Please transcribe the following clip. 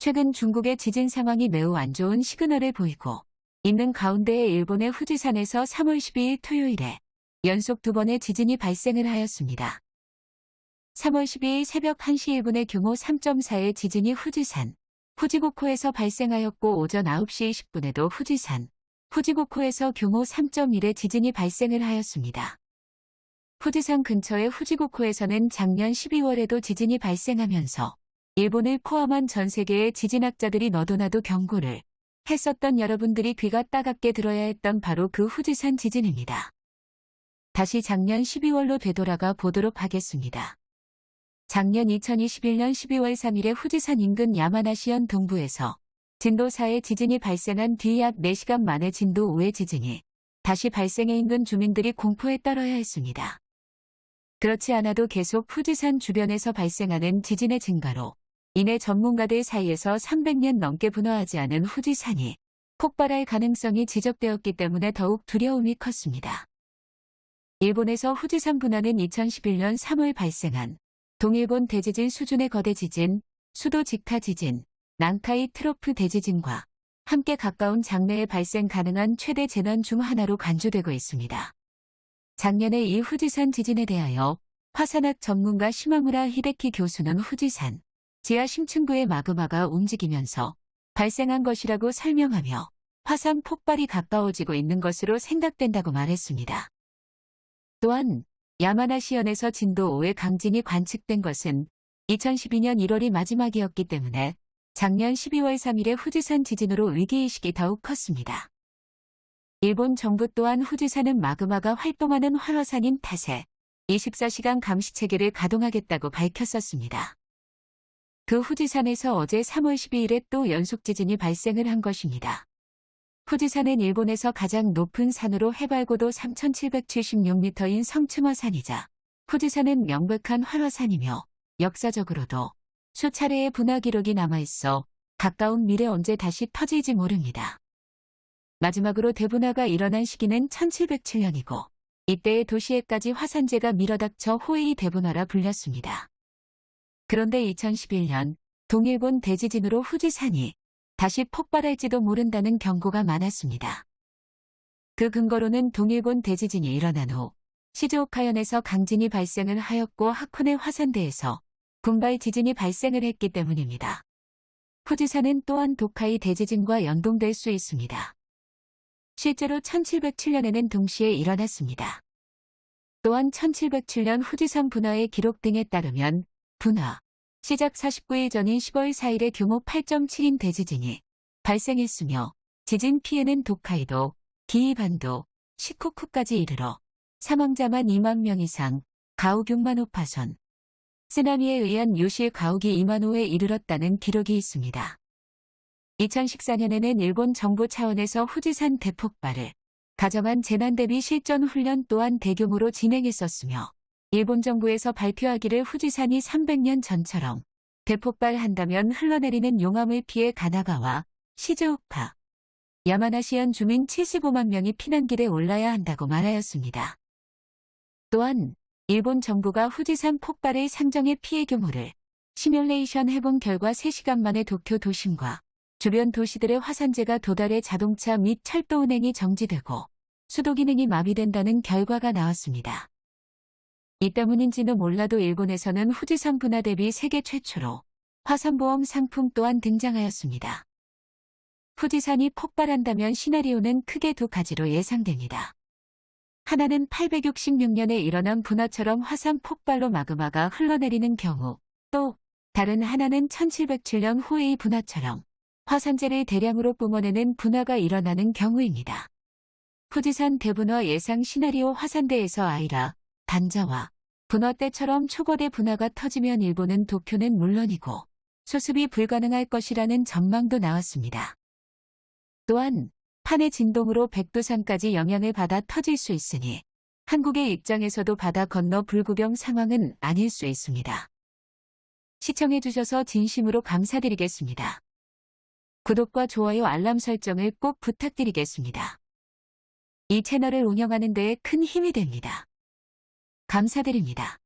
최근 중국의 지진 상황이 매우 안 좋은 시그널을 보이고 있는 가운데에 일본의 후지산에서 3월 12일 토요일에 연속 두 번의 지진이 발생을 하였습니다. 3월 12일 새벽 1시 1분의 규모 3.4의 지진이 후지산, 후지고코에서 발생하였고 오전 9시 20분에도 후지산, 후지고코에서 규모 3.1의 지진이 발생을 하였습니다. 후지산 근처의 후지고코에서는 작년 12월에도 지진이 발생하면서 일본을 포함한 전 세계의 지진학자들이 너도나도 경고를 했었던 여러분들이 귀가 따갑게 들어야 했던 바로 그 후지산 지진입니다. 다시 작년 12월로 되돌아가 보도록 하겠습니다. 작년 2021년 12월 3일에 후지산 인근 야마나시현 동부에서 진도 4의 지진이 발생한 뒤 약 4시간 만에 진도 5의 지진이 다시 발생해 인근 주민들이 공포에 떨어야 했습니다. 그렇지 않아도 계속 후지산 주변에서 발생하는 지진의 증가로 이내 전문가들 사이에서 300년 넘게 분화하지 않은 후지산이 폭발할 가능성이 지적되었기 때문에 더욱 두려움이 컸습니다. 일본에서 후지산 분화는 2011년 3월 발생한 동일본 대지진 수준의 거대 지진, 수도 직타 지진, 난카이 트로프 대지진과 함께 가까운 장래에 발생 가능한 최대 재난 중 하나로 간주되고 있습니다. 작년에 이 후지산 지진에 대하여 화산학 전문가 시마무라 히데키 교수는 후지산 지하 심층부의 마그마가 움직이면서 발생한 것이라고 설명하며 화산 폭발이 가까워지고 있는 것으로 생각된다고 말했습니다. 또한 야마나시현에서 진도 5의 강진이 관측된 것은 2012년 1월이 마지막이었기 때문에 작년 12월 3일의 후지산 지진으로 위기의식이 더욱 컸습니다. 일본 정부 또한 후지산은 마그마가 활동하는 활화산인 탓에 24시간 감시체계를 가동하겠다고 밝혔었습니다. 그 후지산에서 어제 3월 12일에 또 연속 지진이 발생을 한 것입니다. 후지산은 일본에서 가장 높은 산으로 해발고도 3,776m인 성층어산이자 후지산은 명백한 활화산이며 역사적으로도 수차례의 분화 기록이 남아있어 가까운 미래 언제 다시 터질지 모릅니다. 마지막으로 대분화가 일어난 시기는 1707년이고 이때의 도시에까지 화산재가 밀어닥쳐 호에이 대분화라 불렸습니다. 그런데 2011년 동일본 대지진으로 후지산이 다시 폭발할지도 모른다는 경고가 많았습니다. 그 근거로는 동일본 대지진이 일어난 후 시즈오카현에서 강진이 발생을 하였고 하코네 화산대에서 군발 지진이 발생을 했기 때문입니다. 후지산은 또한 도카이 대지진과 연동될 수 있습니다. 실제로 1707년에는 동시에 일어났습니다. 또한 1707년 후지산 분화의 기록 등에 따르면 분화, 시작 49일 전인 10월 4일에 규모 8.7인 대지진이 발생했으며 지진 피해는 도카이도, 기이반도, 시코쿠까지 이르러 사망자만 2만 명 이상, 가옥 6만 호 파손, 쓰나미에 의한 유실 가옥이 2만 호에 이르렀다는 기록이 있습니다. 2014년에는 일본 정부 차원에서 후지산 대폭발을 가정한 재난 대비 실전 훈련 또한 대규모로 진행했었으며 일본 정부에서 발표하기를 후지산이 300년 전처럼 대폭발한다면 흘러내리는 용암을 피해 가나가와 시즈오카, 야마나시현 주민 75만 명이 피난길에 올라야 한다고 말하였습니다. 또한 일본 정부가 후지산 폭발의 상정의 피해 규모를 시뮬레이션 해본 결과 3시간 만에 도쿄 도심과 주변 도시들의 화산재가 도달해 자동차 및 철도 운행이 정지되고 수도 기능이 마비된다는 결과가 나왔습니다. 이 때문인지는 몰라도 일본에서는 후지산 분화 대비 세계 최초로 화산보험 상품 또한 등장하였습니다. 후지산이 폭발한다면 시나리오는 크게 두 가지로 예상됩니다. 하나는 866년에 일어난 분화처럼 화산 폭발로 마그마가 흘러내리는 경우, 또 다른 하나는 1707년 후의 분화처럼 화산재를 대량으로 뿜어내는 분화가 일어나는 경우입니다. 후지산 대분화 예상 시나리오 화산대에서 아이라, 단자와 분화 때처럼 초거대 분화가 터지면 일본은 도쿄는 물론이고 수습이 불가능할 것이라는 전망도 나왔습니다. 또한 판의 진동으로 백두산까지 영향을 받아 터질 수 있으니 한국의 입장에서도 바다 건너 불구경 상황은 아닐 수 있습니다. 시청해주셔서 진심으로 감사드리겠습니다. 구독과 좋아요 알람 설정을 꼭 부탁드리겠습니다. 이 채널을 운영하는 데에 큰 힘이 됩니다. 감사드립니다.